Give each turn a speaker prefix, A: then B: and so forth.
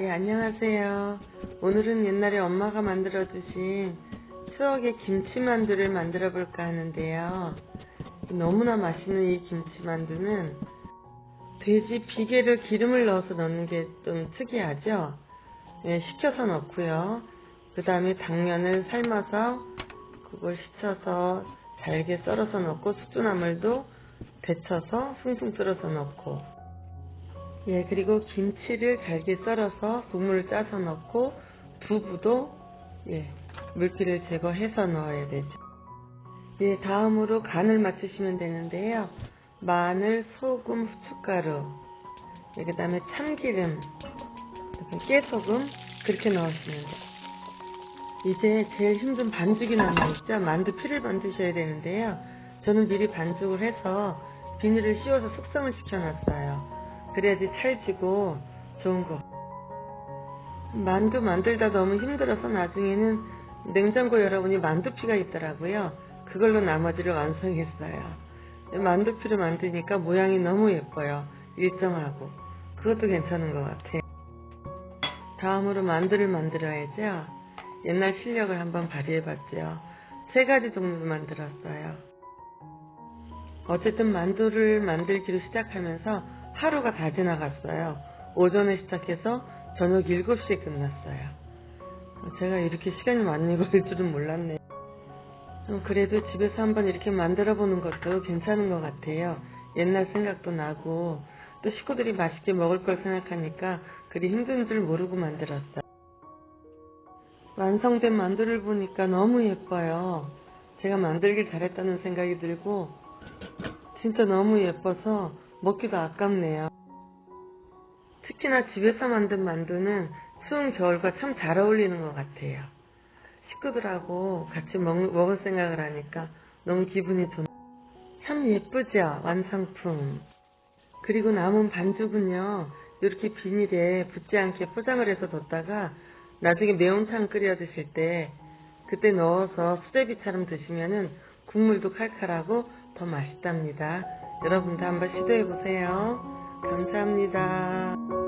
A: 네, 안녕하세요. 오늘은 옛날에 엄마가 만들어주신 추억의 김치만두를 만들어 볼까 하는데요. 너무나 맛있는 이 김치만두는 돼지 비계를 기름을 넣어서 넣는 게 좀 특이하죠? 네, 식혀서 넣고요. 그 다음에 당면을 삶아서 그걸 식혀서 잘게 썰어서 넣고 숙주나물도 데쳐서 숭숭 썰어서 넣고 예 그리고 김치를 잘게 썰어서 국물을 짜서 넣고 두부도 예 물기를 제거해서 넣어야 되죠. 예 다음으로 간을 맞추시면 되는데요. 마늘, 소금, 후춧가루 예, 그 다음에 참기름 깨소금 그렇게 넣으시면 돼요. 이제 제일 힘든 반죽이 남아있죠. 만두 피를 만드셔야 되는데요. 저는 미리 반죽을 해서 비닐을 씌워서 숙성을 시켜놨어요 그래야지 찰지고 좋은 거. 만두 만들다 너무 힘들어서 나중에는 냉장고 여러분이 만두피가 있더라고요. 그걸로 나머지를 완성했어요. 만두피를 만드니까 모양이 너무 예뻐요. 일정하고. 그것도 괜찮은 것 같아요. 다음으로 만두를 만들어야죠. 옛날 실력을 한번 발휘해봤죠. 세 가지 종류 만들었어요. 어쨌든 만두를 만들기로 시작하면서 하루가 다 지나갔어요. 오전에 시작해서 저녁 7시에 끝났어요. 제가 이렇게 시간이 많이 걸릴 줄은 몰랐네요. 그래도 집에서 한번 이렇게 만들어 보는 것도 괜찮은 것 같아요. 옛날 생각도 나고 또 식구들이 맛있게 먹을 걸 생각하니까 그리 힘든 줄 모르고 만들었어요. 완성된 만두를 보니까 너무 예뻐요. 제가 만들길 잘했다는 생각이 들고 진짜 너무 예뻐서 먹기도 아깝네요. 특히나 집에서 만든 만두는 추운 겨울과 참 잘 어울리는 것 같아요. 식구들하고 같이 먹, 먹을 생각을 하니까 너무 기분이 좋. 참 예쁘죠? 완성품. 그리고 남은 반죽은요. 이렇게 비닐에 붙지 않게 포장을 해서 뒀다가 나중에 매운탕 끓여 드실 때 그때 넣어서 수제비처럼 드시면은 국물도 칼칼하고 더 맛있답니다. 여러분도 한번 시도해보세요. 감사합니다.